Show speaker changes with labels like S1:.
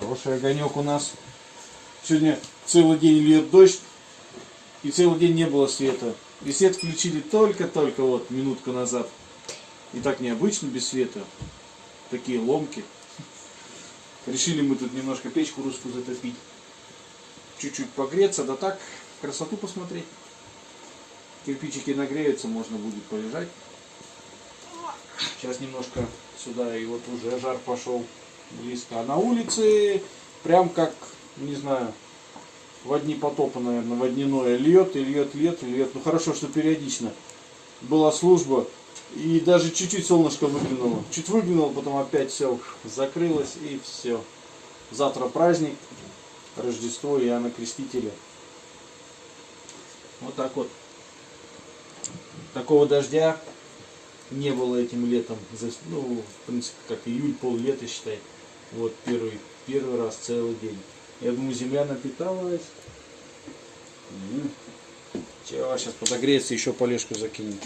S1: Хороший огонек у нас. Сегодня целый день льет дождь. И целый день не было света. И свет включили только-только вот минутку назад. И так необычно без света. Такие ломки. Решили мы тут немножко печку русскую затопить. Чуть-чуть погреться, да так, красоту посмотреть. Кирпичики нагреются, можно будет полежать. Сейчас немножко сюда, и вот уже жар пошел близко. А на улице прям как, не знаю, в одни потопа, наверное, водяное. Льет и льет, льет и льет. Ну хорошо, что периодично. Была служба, и даже чуть-чуть солнышко выглянуло. Чуть выглянуло, потом опять все закрылось, и все. Завтра праздник, Рождество Иоанна Крестителя. Вот так вот. Такого дождя не было этим летом. Ну, в принципе, как июль, пол лета, считай. Вот первый, первый раз целый день. Я думаю, земля напиталась. Че, сейчас подогреется, еще полежку закинем.